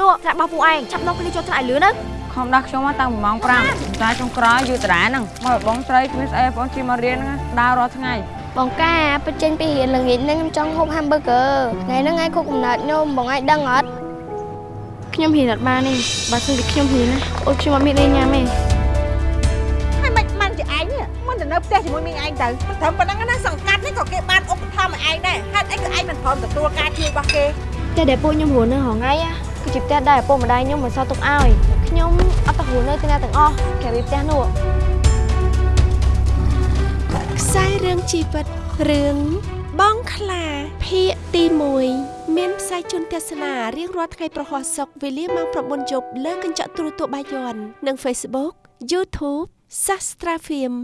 នោះថ្នាក់របស់ពួកឯងចាប់នោះគ្នាចូលថ្នាក់ឲ្យលឿនទៅខំដាក់ខ្ញុំមកតាំងពីម៉ោង5តែចុងក្រោយយូរតារាហ្នឹងមកបងស្រីគ្មានស្អីបងជិះមករៀនហ្នឹងដើររាល់ថ្ងៃបងកាពេលចេញពីរៀនល្ងាចហ្នឹងខ្ញុំចង់ហូប hamburger ថ្ងៃហ្នឹងឯងខុសកំណត់ខ្ញុំបងឯងដឹងអត់ខ្ញុំហ៊ានអត់បានទេបើសិនជាខ្ញុំហ៊ានណាអូនខ្ញុំអត់មានអីញ៉ាំទេហើយមិនបានជាឯងនេះមិនទៅនៅផ្ទះជាមួយមីងឯងទៅមិនត្រឹមប៉ុណ្ណឹងណាសង្កាត់នេះក៏គេបានឧបត្ថម្ភឲ្យឯងដែរហេតុអីក៏ឯងមិនព្រមទទួលការជួយរបស់គេផ្ទះដែលពួកខ្ញុំរស់នៅរហងៃណា គឺជាផ្ទះដែលឪពុកម្ដាយខ្ញុំមិនសល់ទុកឲ្យខ្ញុំអត់ទៅរស់នៅទីណាទាំងអស់ក្រៅពីផ្ទះនោះខ្សែរឿងជីវិតរឿងបងខ្លាភាគទី1មានផ្សាយជូនទស្សនារៀងរាល់ថ្ងៃប្រហោះសុកវេលាម៉ោង9យប់លើកញ្ចក់ទូរទស្សន៍បាយ័ននិង Facebook YouTube Sastra Film